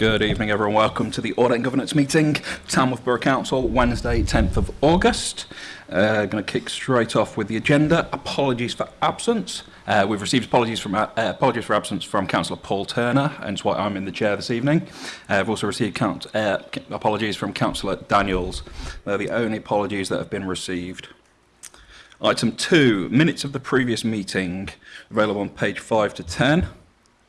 Good evening, everyone. Welcome to the Audit and Governance Meeting, Tamworth Borough Council, Wednesday, 10th of August. Uh, going to kick straight off with the agenda. Apologies for absence. Uh, we've received apologies from uh, uh, apologies for absence from Councillor Paul Turner, and it's why I'm in the chair this evening. Uh, I've also received count, uh, apologies from Councillor Daniels. They're the only apologies that have been received. Item two, minutes of the previous meeting, available on page five to ten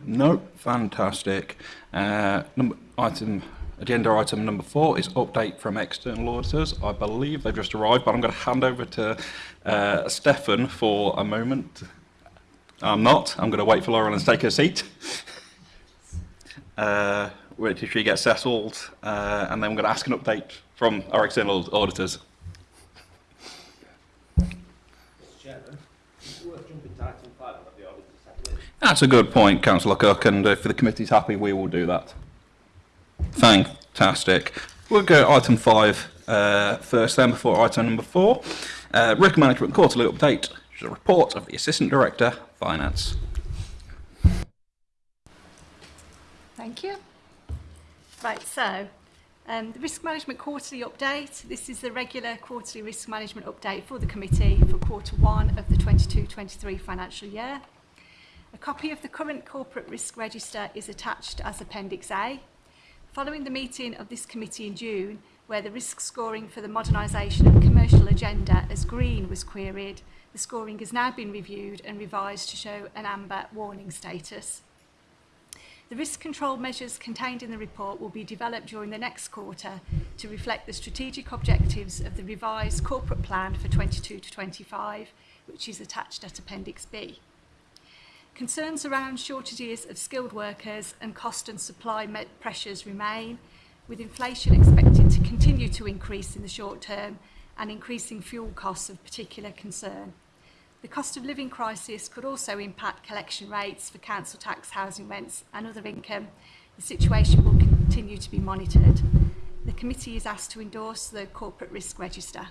No, fantastic. Uh, number, item Agenda item number four is update from external auditors. I believe they've just arrived, but I'm going to hand over to uh, Stefan for a moment. I'm not. I'm going to wait for Laurel and take her seat. Uh, wait till she gets settled, uh, and then I'm going to ask an update from our external auditors. That's a good point, Councillor Cook, and if the committee's happy, we will do that. Fantastic. We'll go item five uh, first then before item number four. Uh, Rick Management Quarterly Update, which is a report of the Assistant Director, Finance. Thank you. Right, so um, the Risk Management Quarterly Update. This is the regular quarterly risk management update for the committee for quarter one of the 22-23 financial year. A copy of the current corporate risk register is attached as Appendix A Following the meeting of this committee in June, where the risk scoring for the modernisation of commercial agenda as green was queried, the scoring has now been reviewed and revised to show an amber warning status. The risk control measures contained in the report will be developed during the next quarter to reflect the strategic objectives of the revised corporate plan for 22 to 25, which is attached at Appendix B. Concerns around shortages of skilled workers and cost and supply pressures remain, with inflation expected to continue to increase in the short term and increasing fuel costs of particular concern. The cost of living crisis could also impact collection rates for council tax, housing rents and other income. The situation will continue to be monitored. The committee is asked to endorse the Corporate Risk Register.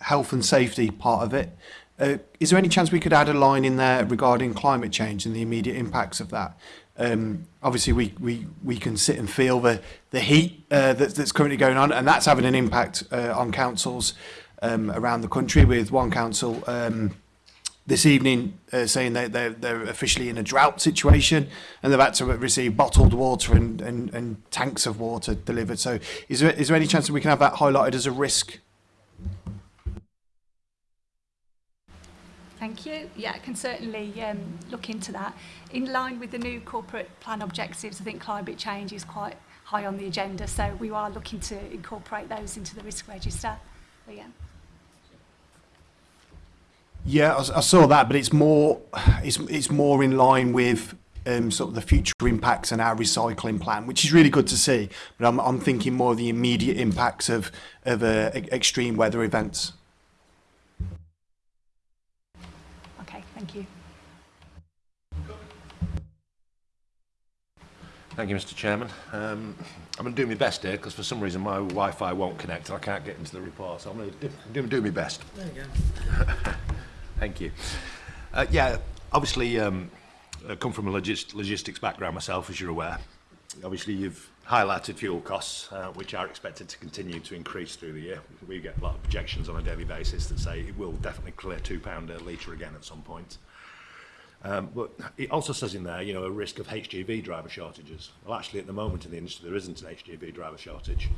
health and safety part of it, uh, is there any chance we could add a line in there regarding climate change and the immediate impacts of that? um, obviously we, we, we can sit and feel the, the heat uh, that, that's currently going on and that's having an impact uh, on councils um, around the country with one council um, this evening uh, saying that they're, they're officially in a drought situation and they've had to receive bottled water and, and, and tanks of water delivered. So is there, is there any chance that we can have that highlighted as a risk Thank you. Yeah, I can certainly um, look into that. In line with the new corporate plan objectives, I think climate change is quite high on the agenda, so we are looking to incorporate those into the risk register. But yeah. Yeah, I, I saw that, but it's more it's it's more in line with um, sort of the future impacts and our recycling plan, which is really good to see. But I'm I'm thinking more of the immediate impacts of of uh, extreme weather events. Thank you. Thank you, Mr. Chairman. Um, I'm going to do my best here because for some reason my Wi-Fi won't connect I can't get into the report, so I'm going to do, do my best. There you go. Thank you. Uh, yeah, obviously, um, I come from a logistics background myself, as you're aware. Obviously, you've highlighted fuel costs, uh, which are expected to continue to increase through the year. We get a lot of projections on a daily basis that say it will definitely clear £2 a litre again at some point. Um, but it also says in there, you know, a risk of HGV driver shortages. Well, actually, at the moment in the industry, there isn't an HGV driver shortage.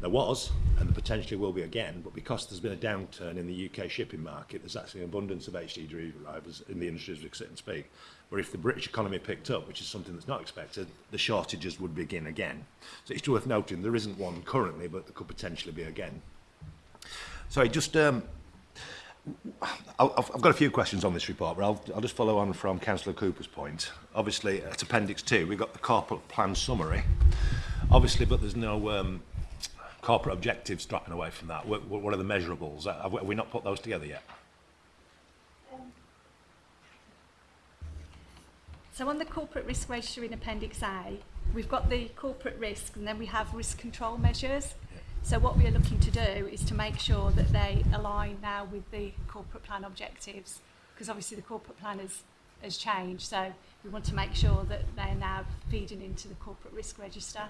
There was, and there potentially will be again, but because there's been a downturn in the UK shipping market, there's actually an abundance of HGV drivers in the industry as we sit and speak where if the British economy picked up, which is something that's not expected, the shortages would begin again. So it's worth noting there isn't one currently, but there could potentially be again. So I just, um, I've, got a few questions on this report, but I'll, I'll just follow on from Councillor Cooper's point. Obviously, uh, at Appendix 2, we've got the corporate plan summary. Obviously, but there's no um, corporate objectives dropping away from that. What, what are the measurables? Uh, have we not put those together yet? So on the corporate risk register in Appendix A, we've got the corporate risk and then we have risk control measures. So what we are looking to do is to make sure that they align now with the corporate plan objectives because obviously the corporate plan has, has changed. So we want to make sure that they're now feeding into the corporate risk register.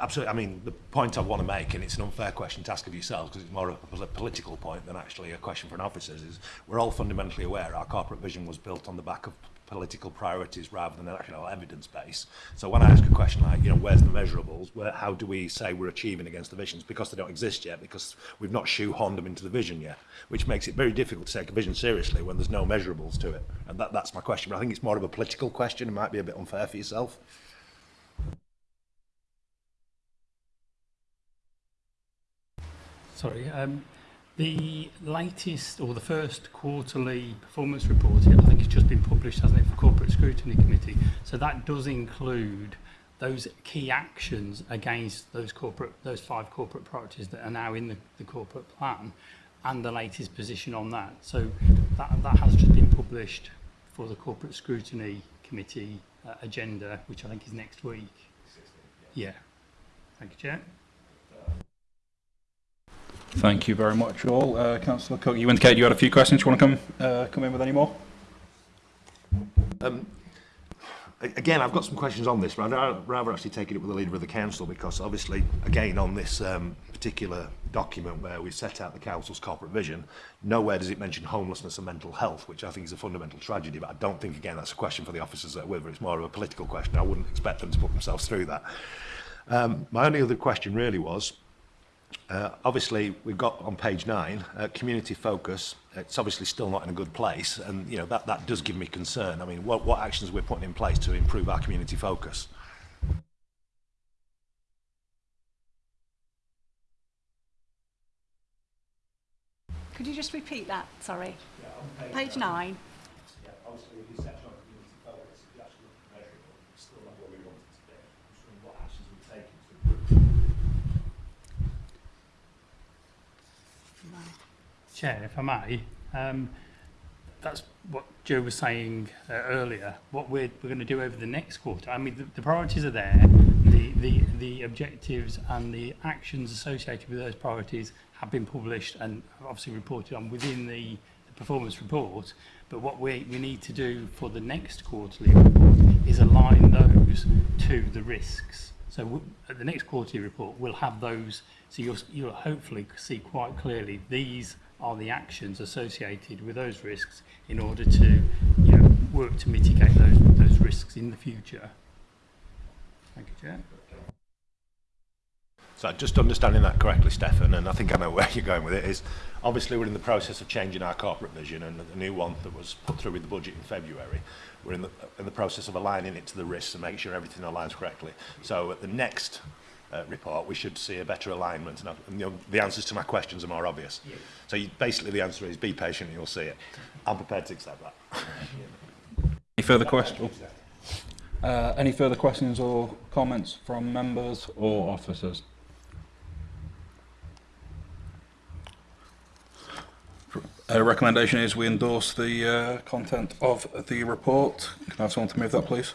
Absolutely. I mean, the point I want to make, and it's an unfair question to ask of yourselves because it's more of a political point than actually a question for an officer, is we're all fundamentally aware our corporate vision was built on the back of political priorities rather than you know, evidence base. So when I ask a question like, you know, where's the measurables? Where, how do we say we're achieving against the visions? Because they don't exist yet, because we've not shoehorned them into the vision yet, which makes it very difficult to take a vision seriously when there's no measurables to it. And that, that's my question. But I think it's more of a political question. It might be a bit unfair for yourself. Sorry. Um, The latest or the first quarterly performance report, I think it's just been published, hasn't it, for Corporate Scrutiny Committee. So that does include those key actions against those corporate, those five corporate priorities that are now in the, the corporate plan and the latest position on that. So that, that has just been published for the Corporate Scrutiny Committee uh, agenda, which I think is next week. yeah. yeah. Thank you, Chair. Thank you very much, all. Uh, Councillor Cook, you indicated you had a few questions. Do you want to come uh, come in with any more? Um, again, I've got some questions on this, but I'd rather actually take it with the leader of the council because obviously, again, on this um, particular document where we set out the council's corporate vision, nowhere does it mention homelessness and mental health, which I think is a fundamental tragedy, but I don't think, again, that's a question for the officers that are with, it's more of a political question. I wouldn't expect them to put themselves through that. Um, my only other question really was, Uh, obviously, we've got on page nine, uh, community focus. It's obviously still not in a good place, and you know that that does give me concern. I mean, what what actions we're putting in place to improve our community focus? Could you just repeat that? Sorry. Yeah, page, page nine. Chair, if I may, um, that's what Joe was saying uh, earlier. What we're, we're going to do over the next quarter. I mean, the, the priorities are there. The, the, the objectives and the actions associated with those priorities have been published and obviously reported on within the, the performance report. But what we, we need to do for the next quarterly report is align those to the risks. So at the next quarterly report, we'll have those. So you'll, you'll hopefully see quite clearly these are the actions associated with those risks in order to you know, work to mitigate those, those risks in the future. Thank you, Chair. So just understanding that correctly, Stefan, and I think I know where you're going with it, is obviously we're in the process of changing our corporate vision and the new one that was put through with the budget in February. We're in the, in the process of aligning it to the risks and making sure everything aligns correctly. So at the next uh, report, we should see a better alignment. And, and uh, you know, the answers to my questions are more obvious. Yeah. So you, basically the answer is be patient and you'll see it. I'm prepared to accept that. any further questions? Uh, any further questions or comments from members or officers? A uh, recommendation is we endorse the uh, content of the report. Can I have someone to move that, please?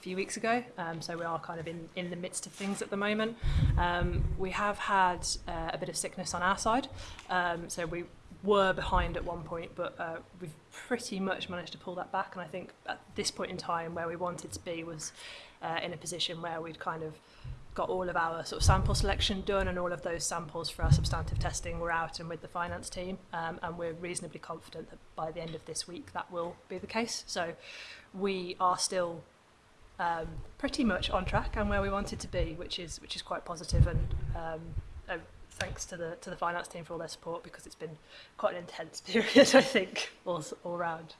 few weeks ago. Um, so we are kind of in, in the midst of things at the moment. Um, we have had uh, a bit of sickness on our side. Um, so we were behind at one point, but uh, we've pretty much managed to pull that back. And I think at this point in time, where we wanted to be was uh, in a position where we'd kind of got all of our sort of sample selection done and all of those samples for our substantive testing were out and with the finance team um, and we're reasonably confident that by the end of this week that will be the case so we are still um, pretty much on track and where we wanted to be, which is which is quite positive. And um, uh, thanks to the to the finance team for all their support because it's been quite an intense period, I think, all all round.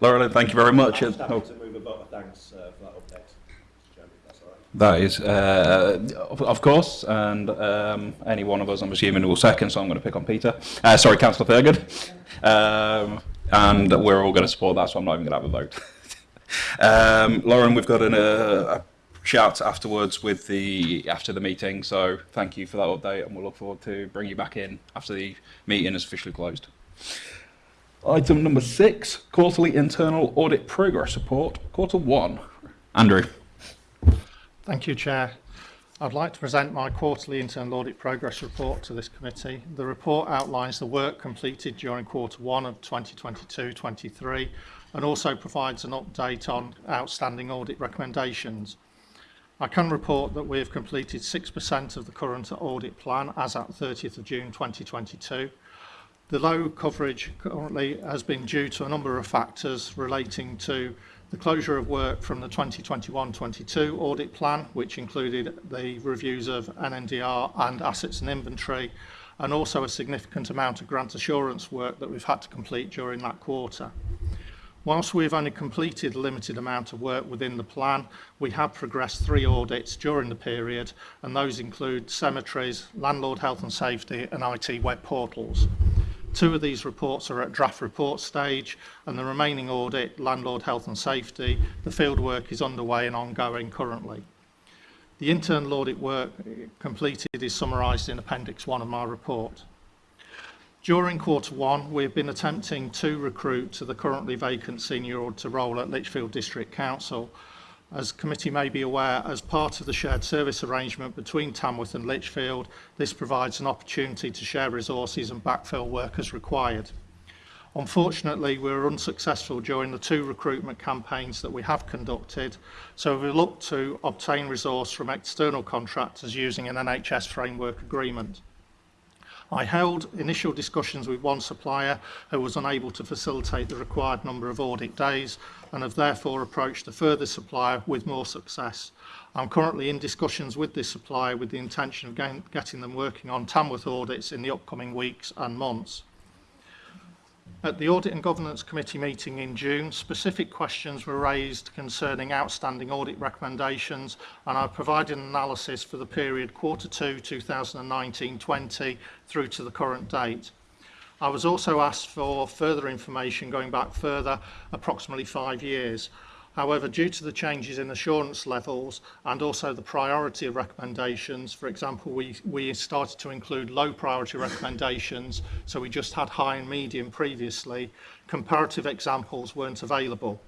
Laurel, thank you very much. I'm happy oh. to move a thanks uh, for that update. That is, uh, of, of course, and um, any one of us, I'm assuming, will second, so I'm going to pick on Peter. Uh, sorry, Councillor Thurgood. Um, and we're all going to support that, so I'm not even going to have a vote. Um, Lauren, we've got an, uh, a shout afterwards with the after the meeting. So thank you for that update, and we'll look forward to bringing you back in after the meeting is officially closed. Item number six, quarterly internal audit progress report, quarter one. Andrew. Thank you, Chair. I'd like to present my quarterly internal audit progress report to this committee. The report outlines the work completed during quarter one of 2022-23 and also provides an update on outstanding audit recommendations. I can report that we have completed 6% of the current audit plan as at 30th of June 2022. The low coverage currently has been due to a number of factors relating to the closure of work from the 2021-22 audit plan, which included the reviews of NNDR and assets and inventory, and also a significant amount of grant assurance work that we've had to complete during that quarter. Whilst we've only completed a limited amount of work within the plan, we have progressed three audits during the period, and those include cemeteries, landlord health and safety, and IT web portals. Two of these reports are at draft report stage, and the remaining audit, landlord health and safety, the field work is underway and ongoing currently. The internal audit work completed is summarised in Appendix 1 of my report. During quarter one, we've been attempting to recruit to the currently vacant senior auditor role at Lichfield District Council. As committee may be aware, as part of the shared service arrangement between Tamworth and Lichfield, this provides an opportunity to share resources and backfill work as required. Unfortunately, we were unsuccessful during the two recruitment campaigns that we have conducted, so we looked to obtain resource from external contractors using an NHS framework agreement. I held initial discussions with one supplier who was unable to facilitate the required number of audit days and have therefore approached a further supplier with more success. I'm currently in discussions with this supplier with the intention of getting them working on Tamworth audits in the upcoming weeks and months. At the Audit and Governance Committee meeting in June, specific questions were raised concerning outstanding audit recommendations and I provided an analysis for the period quarter 2 2019-20 through to the current date. I was also asked for further information going back further approximately five years However, due to the changes in assurance levels and also the priority of recommendations, for example, we, we started to include low priority recommendations, so we just had high and medium previously, comparative examples weren't available.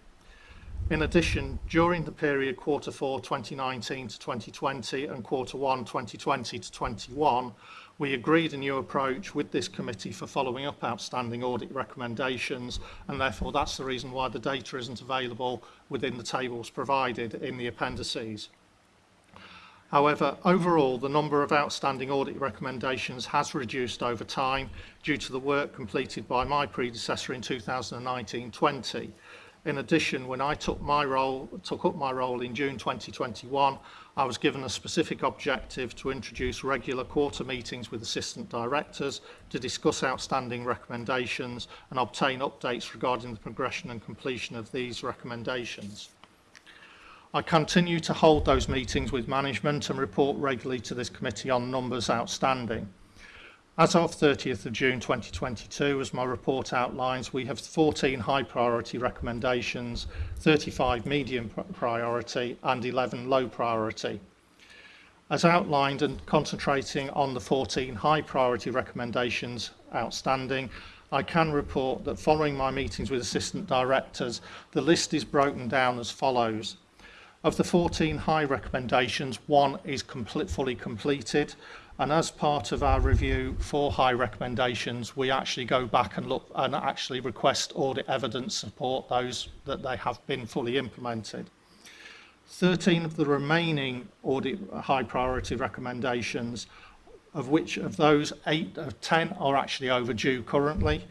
In addition, during the period quarter four 2019 to 2020 and quarter one 2020 to 21, we agreed a new approach with this committee for following up outstanding audit recommendations and therefore that's the reason why the data isn't available within the tables provided in the appendices. However, overall, the number of outstanding audit recommendations has reduced over time due to the work completed by my predecessor in 2019-20. In addition, when I took my role, took up my role in June 2021, I was given a specific objective to introduce regular quarter meetings with assistant directors to discuss outstanding recommendations and obtain updates regarding the progression and completion of these recommendations. I continue to hold those meetings with management and report regularly to this committee on numbers outstanding. As of 30th of June 2022, as my report outlines, we have 14 high priority recommendations, 35 medium priority and 11 low priority. As outlined and concentrating on the 14 high priority recommendations outstanding, I can report that following my meetings with assistant directors, the list is broken down as follows. Of the 14 high recommendations, one is complete, fully completed, And as part of our review for high recommendations, we actually go back and look and actually request audit evidence support those that they have been fully implemented. 13 of the remaining audit high priority recommendations, of which of those eight of 10 are actually overdue currently,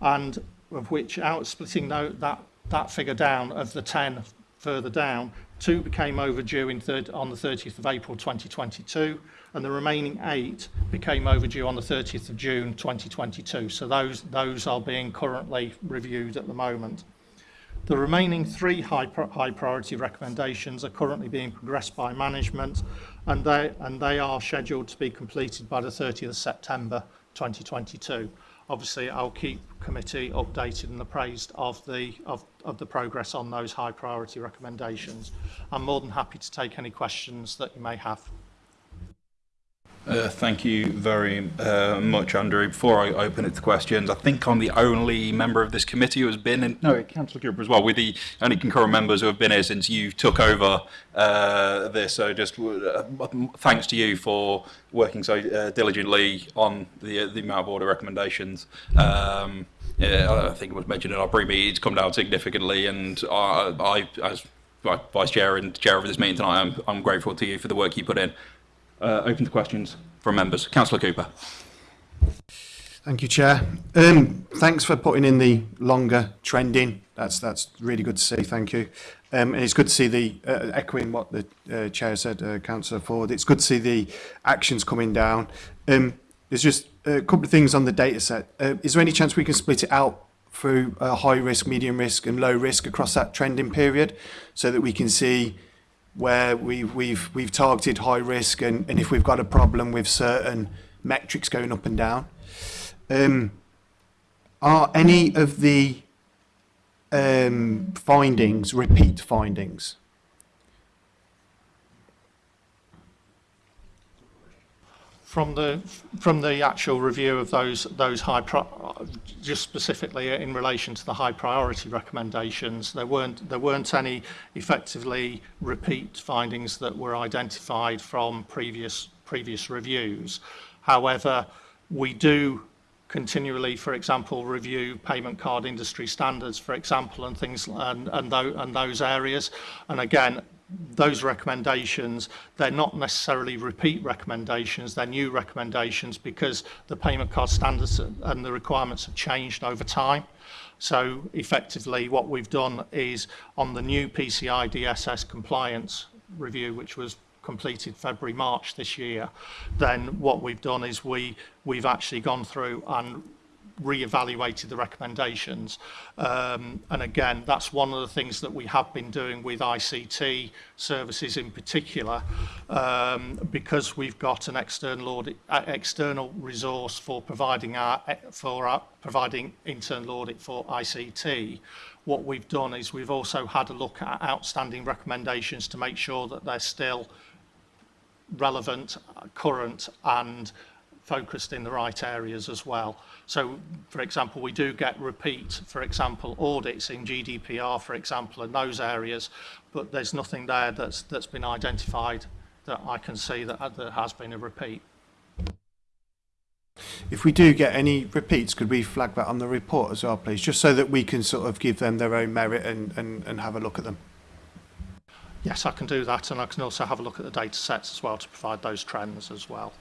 and of which out splitting that, that figure down of the 10 further down, Two became overdue third, on the 30th of April 2022, and the remaining eight became overdue on the 30th of June 2022. So those, those are being currently reviewed at the moment. The remaining three high, high priority recommendations are currently being progressed by management and they, and they are scheduled to be completed by the 30th of September 2022. obviously I'll keep committee updated and appraised of the of, of the progress on those high priority recommendations. I'm more than happy to take any questions that you may have. Uh, thank you very uh, much, Andrew. Before I open it to questions, I think I'm the only member of this committee who has been in, no, Council Group as well. We're the only concurrent members who have been here since you took over uh, this. So just uh, thanks to you for working so uh, diligently on the, uh, the amount of order recommendations. Um, yeah, I think it was mentioned in our pre-meeting, it's come down significantly and I, I as Vice Chair and Chair of this meeting tonight, I'm, I'm grateful to you for the work you put in. uh, open to questions from members. Councillor Cooper. Thank you, Chair. Um, thanks for putting in the longer trending. That's that's really good to see. Thank you. Um, and it's good to see the, uh, echoing what the uh, Chair said, uh, Councillor Ford, it's good to see the actions coming down. Um, there's just a couple of things on the data set. Uh, is there any chance we can split it out through uh, high risk, medium risk and low risk across that trending period so that we can see where we, we've, we've targeted high risk and, and if we've got a problem with certain metrics going up and down. Um, are any of the um, findings repeat findings? from the from the actual review of those those high just specifically in relation to the high priority recommendations there weren't there weren't any effectively repeat findings that were identified from previous previous reviews however we do continually for example review payment card industry standards for example and things and and, th and those areas and again those recommendations, they're not necessarily repeat recommendations, they're new recommendations because the payment card standards and the requirements have changed over time. So effectively what we've done is on the new PCI DSS compliance review, which was completed February, March this year, then what we've done is we, we've actually gone through and re-evaluated the recommendations. Um, and again, that's one of the things that we have been doing with ICT services in particular, um, because we've got an external audit, uh, external resource for providing our eh, for our, providing internal audit for ICT. What we've done is we've also had a look at outstanding recommendations to make sure that they're still relevant, current, and focused in the right areas as well. So, for example, we do get repeat, for example, audits in GDPR, for example, in those areas, but there's nothing there that's, that's been identified that I can see that uh, there has been a repeat. If we do get any repeats, could we flag that on the report as well, please, just so that we can sort of give them their own merit and, and, and have a look at them? Yes, I can do that, and I can also have a look at the data sets as well to provide those trends as well.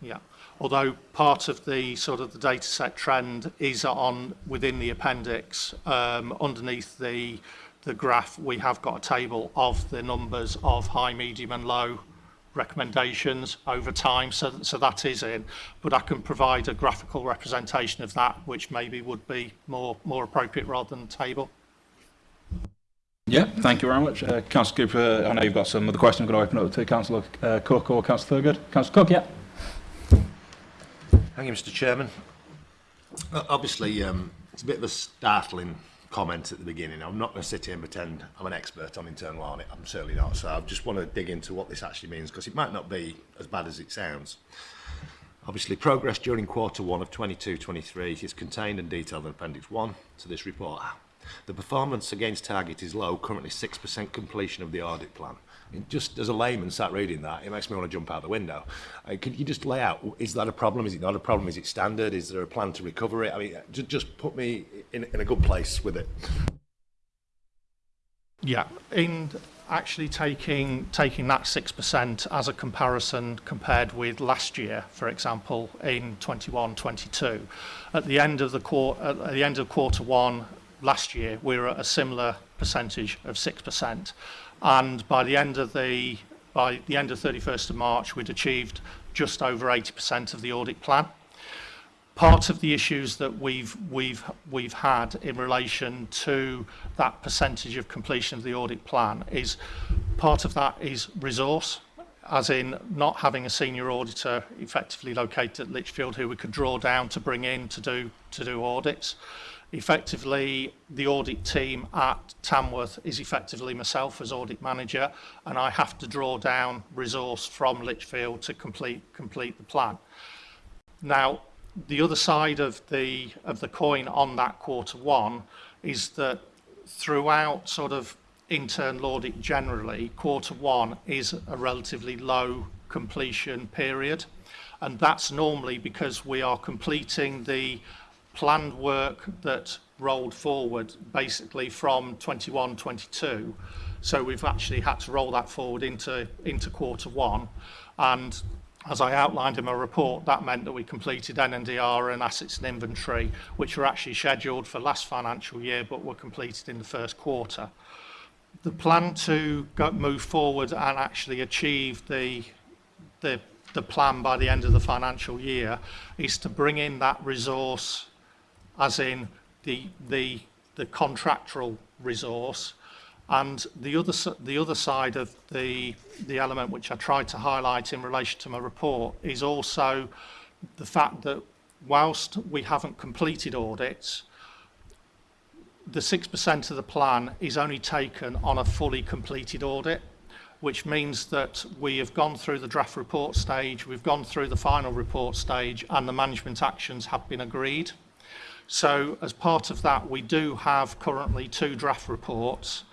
Yeah although part of the sort of the data set trend is on within the appendix um, underneath the the graph we have got a table of the numbers of high medium and low recommendations over time so, so that is in but I can provide a graphical representation of that which maybe would be more more appropriate rather than table yeah, thank you very much. Uh, Councillor Cooper, I know you've got some other questions. I'm going to open up to Councillor uh, Cook or Councillor Thurgood. Councillor Cook, yeah. Thank you, Mr Chairman. Obviously, um, it's a bit of a startling comment at the beginning. I'm not going to sit here and pretend I'm an expert on internal audit. I'm certainly not. So I just want to dig into what this actually means because it might not be as bad as it sounds. Obviously, progress during quarter one of 22-23 is contained and detailed in Appendix 1 to this report. The performance against target is low, currently 6% completion of the audit plan. It just as a layman sat reading that, it makes me want to jump out the window. Uh, could you just lay out, is that a problem? Is it not a problem? Is it standard? Is there a plan to recover it? I mean, just, just put me in, in a good place with it. Yeah, in actually taking taking that 6% as a comparison compared with last year, for example, in 21-22. At the end of the quarter at the end of quarter 1 last year, we were at a similar percentage of 6%. and by the end of the by the end of 31st of March we'd achieved just over 80% of the audit plan. Part of the issues that we've we've we've had in relation to that percentage of completion of the audit plan is part of that is resource as in not having a senior auditor effectively located at Litchfield who we could draw down to bring in to do to do audits. effectively the audit team at Tamworth is effectively myself as audit manager and I have to draw down resource from Lichfield to complete complete the plan. Now the other side of the of the coin on that quarter one is that throughout sort of internal audit generally quarter one is a relatively low completion period and that's normally because we are completing the planned work that rolled forward basically from 21, 22. So we've actually had to roll that forward into, into quarter one. And as I outlined in my report, that meant that we completed NNDR and assets and inventory, which were actually scheduled for last financial year, but were completed in the first quarter. The plan to go, move forward and actually achieve the, the, the plan by the end of the financial year is to bring in that resource as in the, the, the contractual resource. And the other, the other side of the, the element which I tried to highlight in relation to my report is also the fact that whilst we haven't completed audits, the 6% of the plan is only taken on a fully completed audit, which means that we have gone through the draft report stage, we've gone through the final report stage, and the management actions have been agreed. So as part of that, we do have currently two draft reports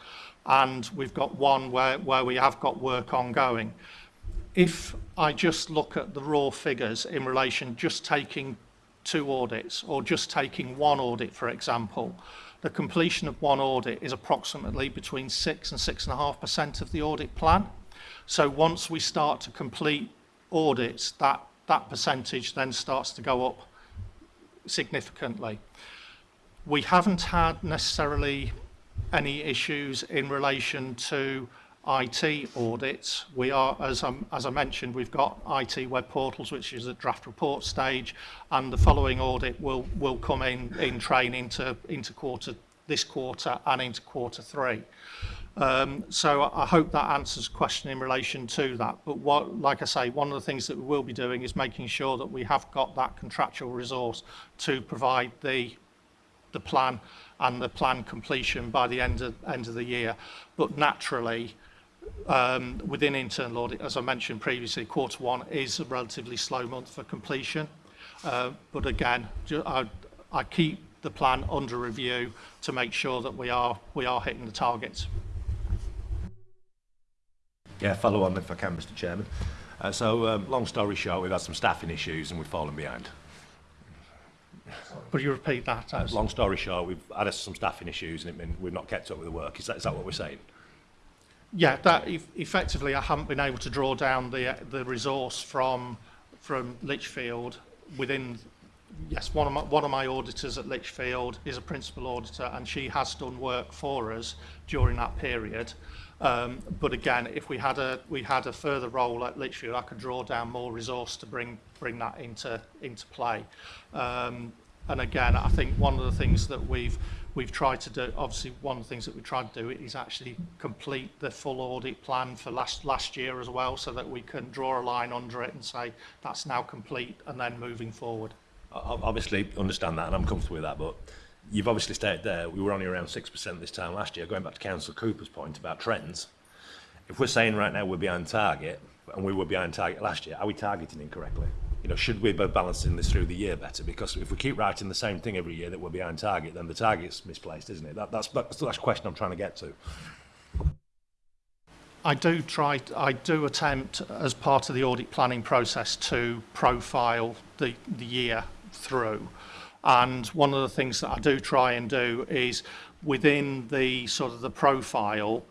and we've got one where, where we have got work ongoing. If I just look at the raw figures in relation just taking two audits or just taking one audit, for example, the completion of one audit is approximately between 6 and 6.5% of the audit plan. So once we start to complete audits, that, that percentage then starts to go up significantly. We haven't had necessarily any issues in relation to IT audits. We are, as, um, as I mentioned, we've got IT web portals, which is at draft report stage, and the following audit will, will come in, in train into, into quarter, this quarter and into quarter three. Um, so I hope that answers the question in relation to that. But what, like I say, one of the things that we will be doing is making sure that we have got that contractual resource to provide the the plan and the plan completion by the end of end of the year. But naturally, um, within internal audit, as I mentioned previously, quarter one is a relatively slow month for completion. Uh, but again, I, I keep the plan under review to make sure that we are we are hitting the targets. Yeah, follow on if I can, Mr Chairman. Uh, so, um, long story short, we've had some staffing issues and we've fallen behind. Would you repeat that? Uh, Long story short, we've had some staffing issues and it mean we've not kept up with the work. Is that, is that what we're saying? Yeah, that e effectively I haven't been able to draw down the the resource from from Litchfield within yes, one of, my, one of my auditors at Lichfield is a principal auditor and she has done work for us during that period. Um, but again, if we had a we had a further role at Lichfield, I could draw down more resource to bring bring that into into play. Um, and again, I think one of the things that we've we've tried to do, obviously one of the things that we tried to do is actually complete the full audit plan for last last year as well, so that we can draw a line under it and say that's now complete and then moving forward obviously understand that and I'm comfortable with that, but you've obviously stayed there. We were only around 6% this time last year. Going back to council Cooper's point about trends, if we're saying right now we're behind target, and we were behind target last year, are we targeting incorrectly? You know, should we be balancing this through the year better? Because if we keep writing the same thing every year that we're behind target, then the target's misplaced, isn't it? That, that's, that's the question I'm trying to get to. I do try, I do attempt as part of the audit planning process to profile the, the year through. And one of the things that I do try and do is within the sort of the profile,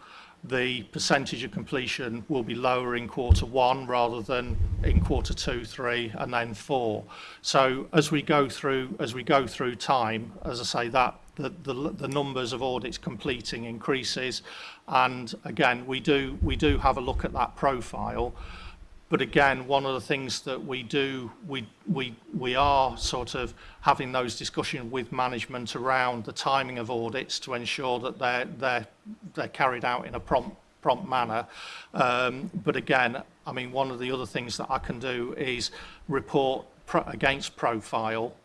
the percentage of completion will be lower in quarter one rather than in quarter two, three, and then four. So as we go through, as we go through time, as I say, that the, the, the numbers of audits completing increases. And again, we do, we do have a look at that profile. But again, one of the things that we do, we, we, we are sort of having those discussions with management around the timing of audits to ensure that they're, they're, they're carried out in a prompt, prompt manner. Um, but again, I mean, one of the other things that I can do is report pro against profile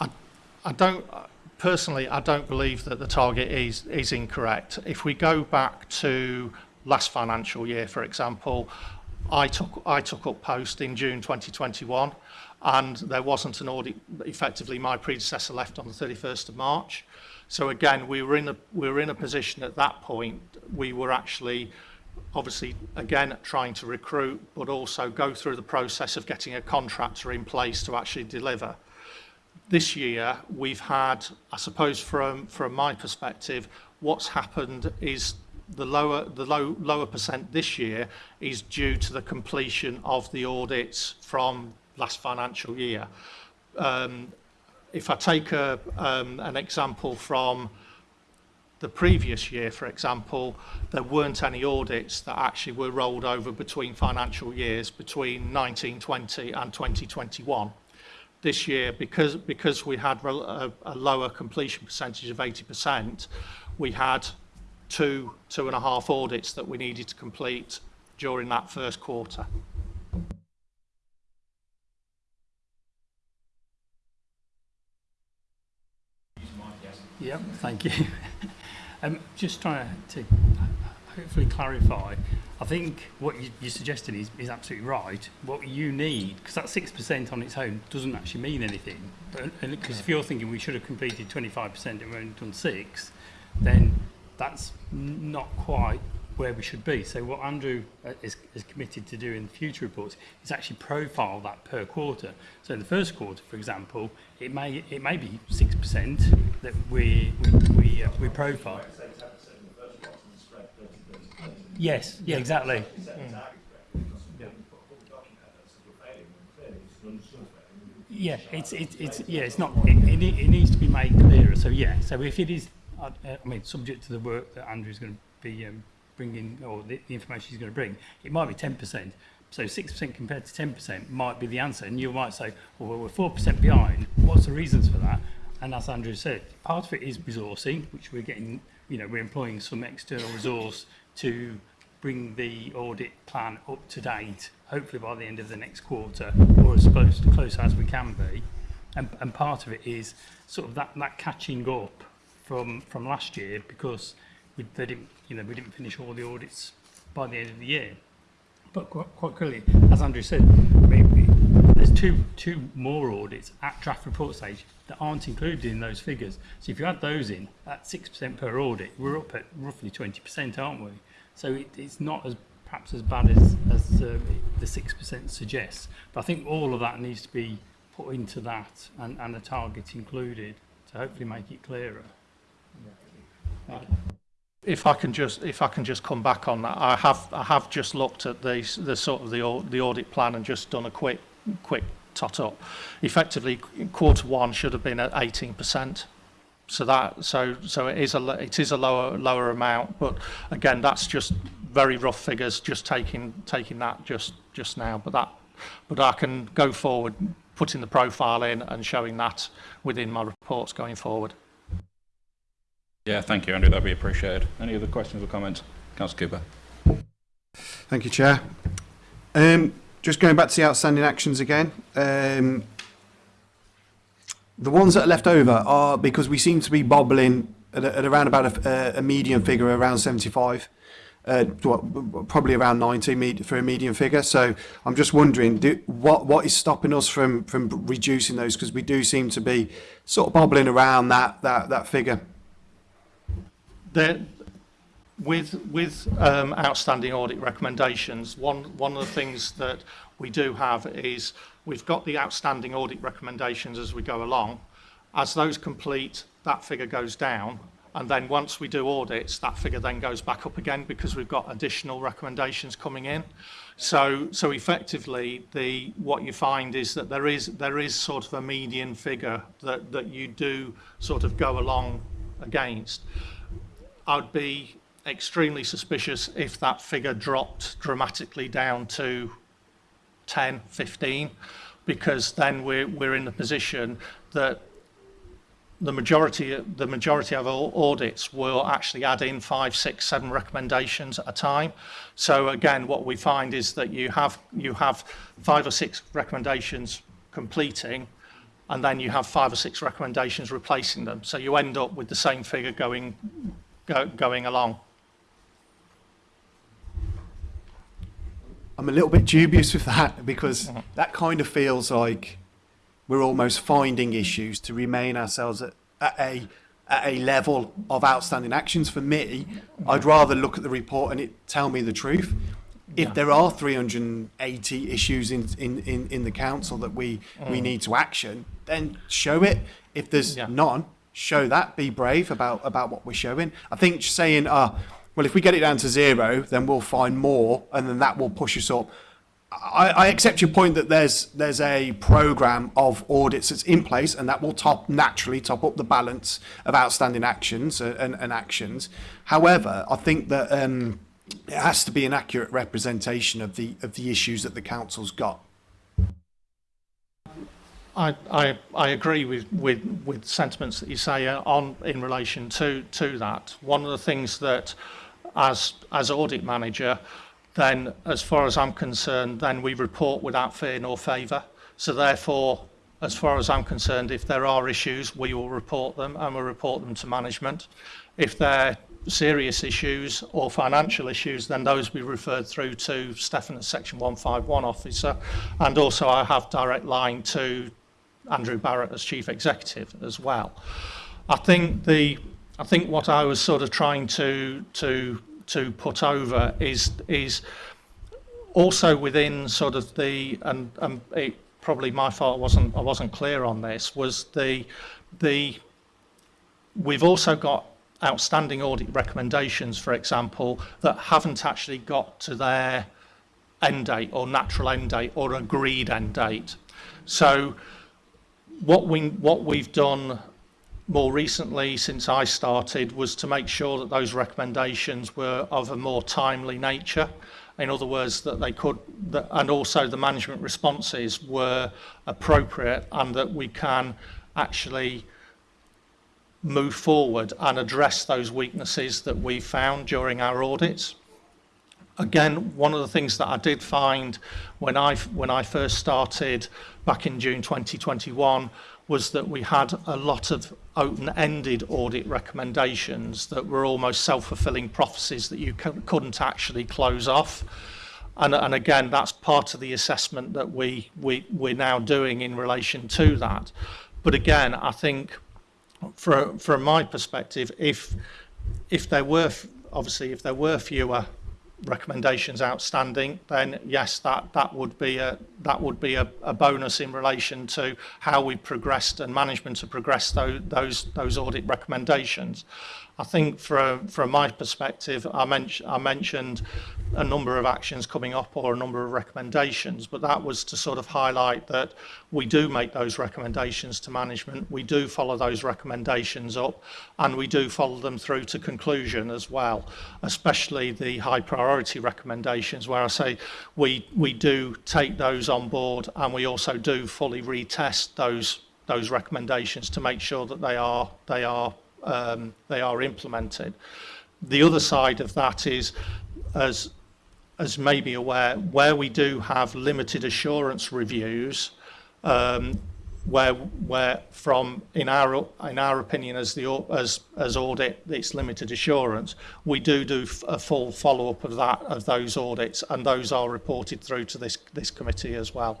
I, I don't... Personally, I don't believe that the target is, is incorrect. If we go back to last financial year, for example, I took, I took up post in June 2021. and there wasn't an audit. Effectively, my predecessor left on the 31st of March. So again, we were in a, we were in a position at that point, we were actually obviously again trying to recruit but also go through the process of getting a contractor in place to actually deliver. This year we've had I suppose from from my perspective what's happened is the lower the low lower percent this year is due to the completion of the audits from last financial year. Um, if I take a, um, an example from the previous year, for example, there weren't any audits that actually were rolled over between financial years between 1920 and 2021. This year, because, because we had a, a lower completion percentage of 80%, we had two, two and a half audits that we needed to complete during that first quarter. Yep, thank you. um, just trying to uh, hopefully clarify. I think what you, you're suggesting is, is absolutely right. What you need, because that 6% on its own doesn't actually mean anything. Because if you're thinking we should have completed 25% and we've only done 6, then that's not quite where we should be. So what Andrew uh, is, is committed to do in future reports is actually profile that per quarter. So in the first quarter, for example, it may it may be six percent that we we we, uh, we profile. Yes. Yeah. Exactly. Yeah, it's it's it's yeah, it's not. It, it, it needs to be made clearer. So yeah, so if it is, I, uh, uh, I mean, subject to the work that Andrew's going to be um, bringing, or the, the information she's going to bring, it might be 10%. So 6% compared to 10% might be the answer. And you might say, well, we're 4% behind. What's the reasons for that? And as Andrew said, part of it is resourcing, which we're getting, you know, we're employing some external resource to bring the audit plan up to date, hopefully by the end of the next quarter, or as close, close as we can be. And, and part of it is sort of that, that catching up from, from last year because we, they didn't, you know, we didn't finish all the audits by the end of the year. But quite, quite clearly, as Andrew said, maybe there's two, two more audits at draft report stage that aren't included in those figures. So if you add those in, at 6% per audit, we're up at roughly 20%, aren't we? So it, it's not as perhaps as bad as, as uh, the 6% suggests. But I think all of that needs to be put into that and, and the target included to hopefully make it clearer. Yeah. Thank you if I can just if I can just come back on that, I have I have just looked at the the sort of the the audit plan and just done a quick quick tot up. Effectively, quarter one should have been at 18%. So that so so it is a it is a lower lower amount, but again that's just very rough figures, just taking taking that just just now. But that but I can go forward, putting the profile in and showing that within my reports going forward. Yeah, thank you, Andrew. That'd be appreciated. Any other questions or comments? Councillor Cooper. Thank you, Chair. Um, just going back to the outstanding actions again. Um, the ones that are left over are because we seem to be bobbling at, at around about a, a, median figure around 75, uh, probably around 90 for a median figure. So I'm just wondering do, what what is stopping us from from reducing those because we do seem to be sort of bobbling around that that that figure. There, with with um, outstanding audit recommendations, one one of the things that we do have is we've got the outstanding audit recommendations as we go along. As those complete, that figure goes down, and then once we do audits, that figure then goes back up again because we've got additional recommendations coming in. So so effectively, the what you find is that there is there is sort of a median figure that that you do sort of go along against. I would be extremely suspicious if that figure dropped dramatically down to 10, 15, because then we're, we're in the position that the majority, the majority of our audits will actually add in five, six, seven recommendations at a time. So again, what we find is that you have, you have five or six recommendations completing, and then you have five or six recommendations replacing them. So you end up with the same figure going go, going along. I'm a little bit dubious with that because mm -hmm. that kind of feels like we're almost finding issues to remain ourselves at, at a at a level of outstanding actions. For me, I'd rather look at the report and it tell me the truth. If there are 380 issues in, in, in, in the council that we, mm. we need to action, then show it. If there's yeah. none, show that, be brave about about what we're showing. I think saying, uh, well, if we get it down to zero, then we'll find more, and then that will push us up. I, I accept your point that there's there's a program of audits that's in place, and that will top naturally top up the balance of outstanding actions and, uh, and, and actions. However, I think that um, it has to be an accurate representation of the of the issues that the council's got. I, I, I agree with, with, with sentiments that you say uh, on in relation to, to that. One of the things that as, as audit manager, then as far as I'm concerned, then we report without fear nor favour. So therefore, as far as I'm concerned, if there are issues, we will report them and we'll report them to management. If they're serious issues or financial issues, then those be referred through to Stefan at Section 151 officer. And also I have direct line to Andrew Barrett as chief executive as well. I think the I think what I was sort of trying to to to put over is is also within sort of the and, and it probably my fault I wasn't I wasn't clear on this was the the we've also got outstanding audit recommendations for example that haven't actually got to their end date or natural end date or agreed end date so what we what we've done more recently since I started was to make sure that those recommendations were of a more timely nature. In other words, that they could, that, and also the management responses were appropriate and that we can actually move forward and address those weaknesses that we found during our audits. Again, one of the things that I did find when I, when I first started back in June 2021 was that we had a lot of open-ended audit recommendations that were almost self-fulfilling prophecies that you couldn't actually close off. And, and again, that's part of the assessment that we, we, we're now doing in relation to that. But again, I think from, from my perspective, if, if there were, obviously, if there were fewer recommendations outstanding, then yes, that, that would be, a, that would be a, a bonus in relation to how we progressed and management to progress those, those, those audit recommendations. I think from, from my perspective, I, men I mentioned a number of actions coming up or a number of recommendations, but that was to sort of highlight that we do make those recommendations to management, we do follow those recommendations up, and we do follow them through to conclusion as well, especially the high priority recommendations where I say we, we do take those on board and we also do fully retest those those recommendations to make sure that they are they are um, they are implemented. The other side of that is, as, as may be aware, where we do have limited assurance reviews, um, where where from in our in our opinion as the as as audit it's limited assurance we do do a full follow up of that of those audits and those are reported through to this this committee as well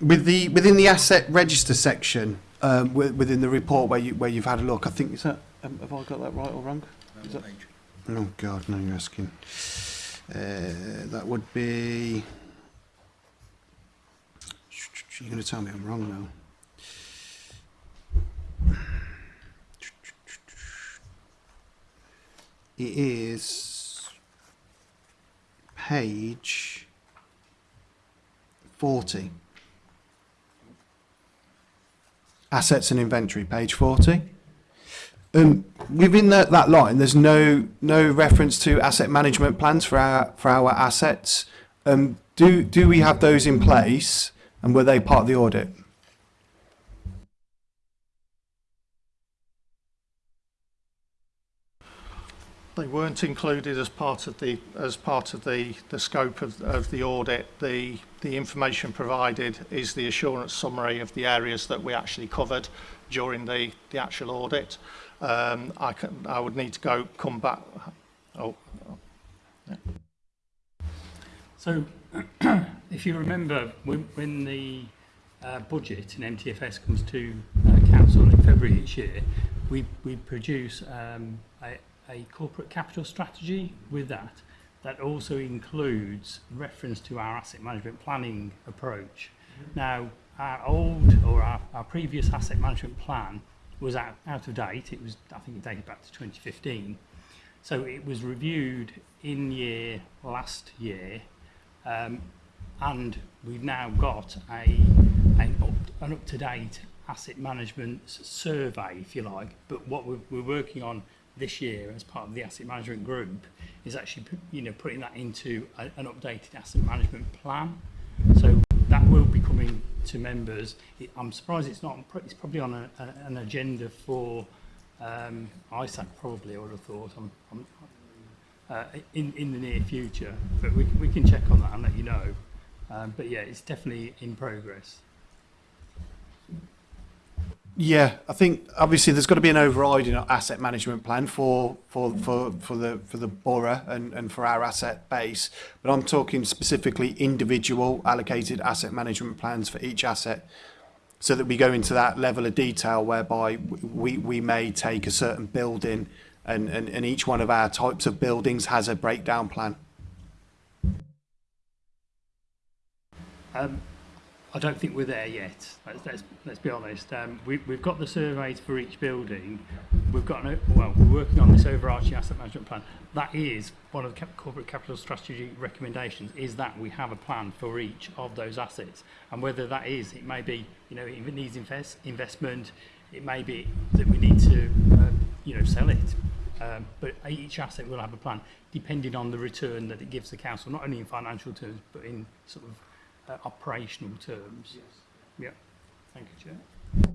With the, within the asset register section, um, within the report where, you, where you've had a look, I think, is that Um, have I got that right or wrong? Is that... Oh God, now you're asking. Uh, that would be. You're going to tell me I'm wrong now. It is page 40. Assets and inventory, page 40. Um, within that, that line, there's no no reference to asset management plans for our for our assets. Um, do do we have those in place, and were they part of the audit? They weren't included as part of the as part of the the scope of, of the audit. The the information provided is the assurance summary of the areas that we actually covered during the the actual audit um, I, can, I would need to go come back. Oh, yeah. So, if you remember, when, when the uh, budget in MTFS comes to uh, council in February each year, we, we produce um, a, a corporate capital strategy with that. That also includes reference to our asset management planning approach. Mm-hmm. Now, our old or our, our previous asset management plan was out, out of date. It was, I think it dated back to 2015. So it was reviewed in year last year, um, and we've now got a, an, up, an up to date asset management survey, if you like. But what we're, we're working on this year as part of the asset management group is actually you know putting that into a, an updated asset management plan so that will be coming to members. It, I'm surprised it's not. It's probably on a, a, an agenda for um, ISAC, probably. I would have thought. I'm, I'm, uh, in in the near future, but we we can check on that and let you know. Um, but yeah, it's definitely in progress. Yeah, I think obviously there's got to be an overriding asset management plan for for for for the for the borough and and for our asset base. But I'm talking specifically individual allocated asset management plans for each asset, so that we go into that level of detail whereby we we may take a certain building, and and, and each one of our types of buildings has a breakdown plan. Um, I don't think we're there yet. Let's let's, let's be honest. Um, we, we've got the surveys for each building. We've got no, well, we're working on this overarching asset management plan. That is one of the corporate capital strategy recommendations. Is that we have a plan for each of those assets, and whether that is, it may be, you know, it needs invest investment. It may be that we need to, uh, you know, sell it. Um, but each asset will have a plan depending on the return that it gives the council, not only in financial terms but in sort of uh, operational terms. Yes. Yeah. Thank you, Chair.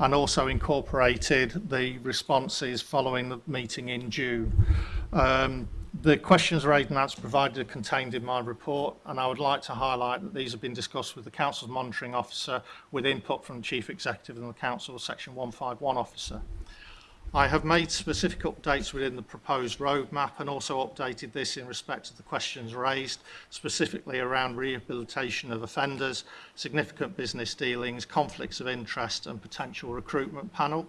and also incorporated the responses following the meeting in June. Um, the questions raised and answers provided are contained in my report, and I would like to highlight that these have been discussed with the Council's Monitoring Officer with input from the Chief Executive and the Council's Section 151 Officer. I have made specific updates within the proposed roadmap and also updated this in respect to the questions raised, specifically around rehabilitation of offenders, significant business dealings, conflicts of interest and potential recruitment panel.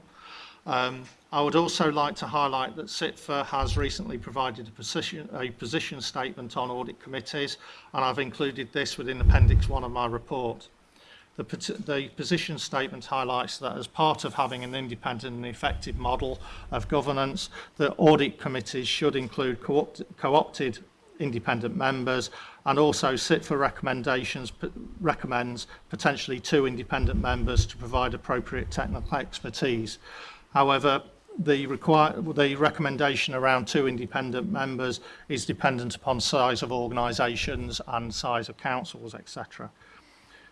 Um, I would also like to highlight that SITFA has recently provided a position, a position statement on audit committees and I've included this within Appendix 1 of my report. The, the position statement highlights that as part of having an independent and effective model of governance, the audit committees should include co-opted co independent members and also sit for recommendations recommends potentially two independent members to provide appropriate technical expertise. However, the, require, the recommendation around two independent members is dependent upon size of organisations and size of councils, etc.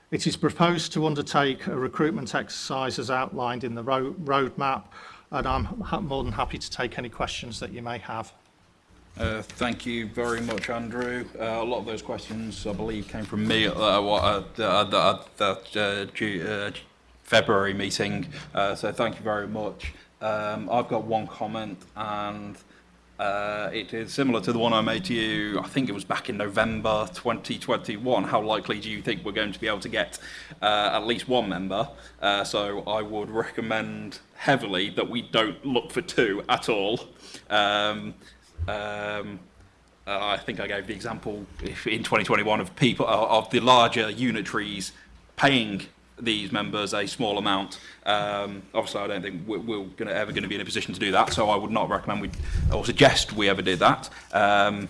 It is proposed to undertake a recruitment exercise as outlined in the ro roadmap, and I'm more than happy to take any questions that you may have. Uh, thank you very much, Andrew. Uh, a lot of those questions, I believe, came from me at uh, what, uh, that, uh, uh, uh, uh, February meeting, uh, so thank you very much. Um, I've got one comment and Uh, it is similar to the one I made to you, I think it was back in November 2021. How likely do you think we're going to be able to get uh, at least one member? Uh, so I would recommend heavily that we don't look for two at all. Um, um, uh, I think I gave the example in 2021 of people of the larger unitaries paying these members a small amount. Um, obviously, I don't think we're, we're gonna, ever going to be in a position to do that, so I would not recommend we or suggest we ever did that. Um,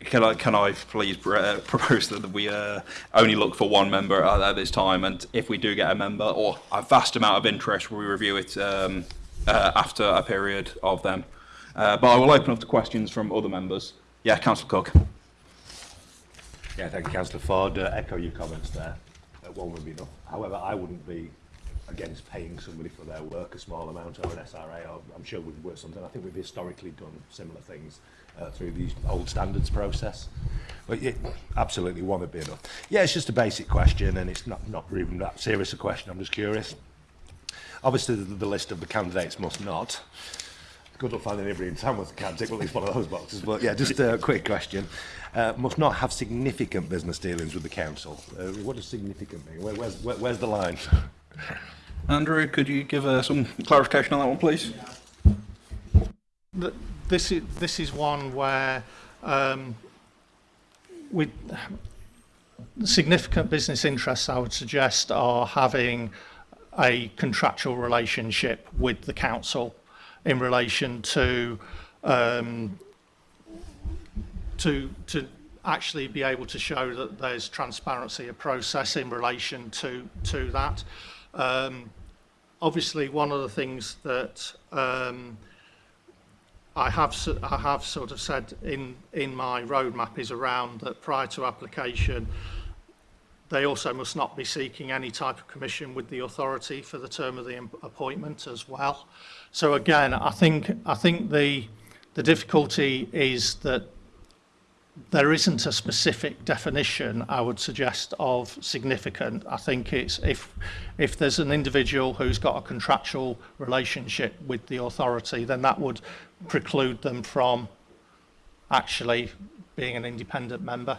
can I, can I please pr uh, propose that we uh, only look for one member at, at, this time, and if we do get a member or a vast amount of interest, we review it um, uh, after a period of them. Uh, but I will open up to questions from other members. Yeah, Councillor Cook. Yeah, thank you, Councillor Ford. Uh, echo your comments there. Uh, one would be enough. However, I wouldn't be against paying somebody for their work a small amount or an SRA, or I'm sure we'd work something. I think we've historically done similar things uh, through the old standards process. But yeah, absolutely want to be enough. Yeah, it's just a basic question, and it's not, not even that serious a question. I'm just curious. Obviously, the, the list of the candidates must not good luck finding anybody in town with can take at least one of those boxes. But yeah, just a quick question. Uh, must not have significant business dealings with the council. Uh, what does significant mean? Where, where's, where, where's the line? Andrew, could you give uh, some clarification on that one, please? This is, this is one where um, with significant business interests, I would suggest, are having a contractual relationship with the council in relation to um, to to actually be able to show that there's transparency of process in relation to to that. Um, obviously, one of the things that um, I have I have sort of said in in my roadmap is around that prior to application, they also must not be seeking any type of commission with the authority for the term of the appointment as well. So again, I think I think the the difficulty is that there isn't a specific definition I would suggest of significant. I think it's if if there's an individual who's got a contractual relationship with the authority, then that would preclude them from actually being an independent member.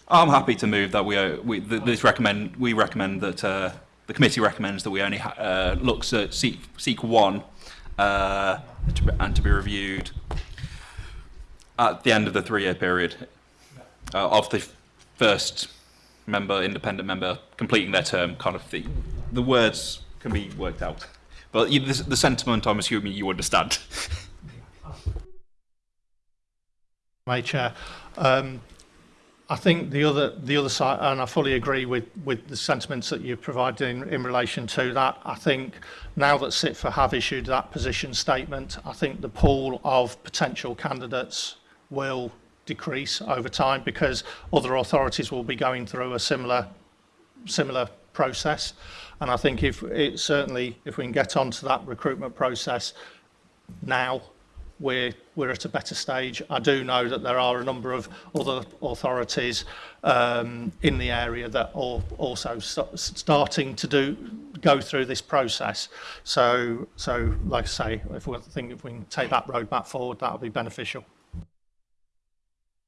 I'm happy to move that we, uh, we th this recommend we recommend that the committee recommends that we only looks at seek seek one uh, to be, and to be reviewed at the end of the three-year period uh, of the first member, independent member, completing their term, kind of the, the words can be worked out. But you, the, the sentiment, I'm assuming you understand. My chair. Um, I think the other the other side, and I fully agree with with the sentiments that you have provided in, in relation to that. I think now that Sitfa have issued that position statement, I think the pool of potential candidates will decrease over time because other authorities will be going through a similar similar process. And I think if it certainly if we can get onto that recruitment process now, we're we're at a better stage. I do know that there are a number of other authorities um, in the area that are also st starting to do go through this process. So, so like I say, if we think if we can take that roadmap forward, that would be beneficial.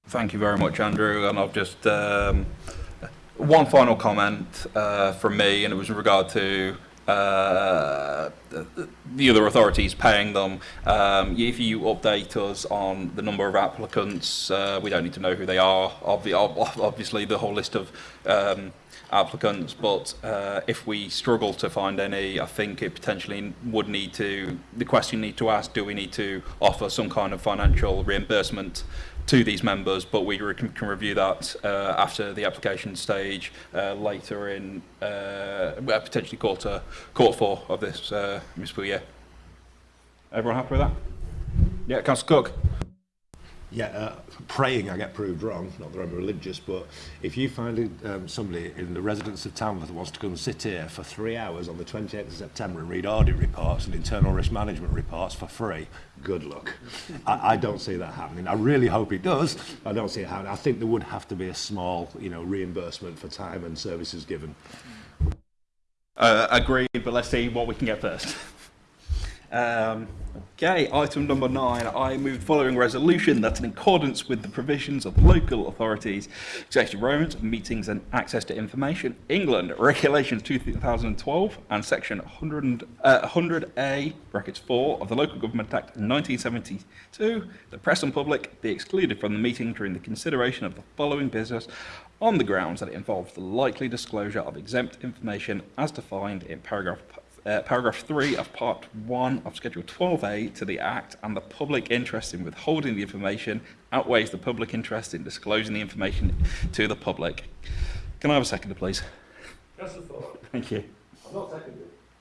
Thank you very much, Andrew. And I've just um, one final comment uh, from me, and it was in regard to uh, the other authorities paying them. Um, if you update us on the number of applicants, uh, we don't need to know who they are, obviously the whole list of um, applicants, but uh, if we struggle to find any, I think it potentially would need to, the question need to ask, do we need to offer some kind of financial reimbursement to these members, but we re can, can review that uh, after the application stage uh, later in uh, uh potentially quarter quarter four of this uh, municipal year. Everyone happy with that? Yeah, Councillor Cook. yeah, uh, praying I get proved wrong, not that I'm religious, but if you find um, somebody in the residence of Tamworth that wants to come sit here for three hours on the 28th of September and read audit reports and internal risk management reports for free, good luck. I, I don't see that happening. I really hope it does. I don't see it happening. I think there would have to be a small, you know, reimbursement for time and services given. Uh, agreed, but let's see what we can get first. Um, okay, item number nine. I move following resolution that in accordance with the provisions of local authorities, executive Romans, meetings and access to information, England, Regulations 2012 and Section 100, uh, 100A, brackets 4 of the Local Government Act 1972, the press and public be excluded from the meeting during the consideration of the following business on the grounds that it involves the likely disclosure of exempt information as defined in paragraph uh, paragraph 3 of Part 1 of Schedule 12A to the Act and the public interest in withholding the information outweighs the public interest in disclosing the information to the public. Can I have a second, please? a thought. Thank you. I'm not seconding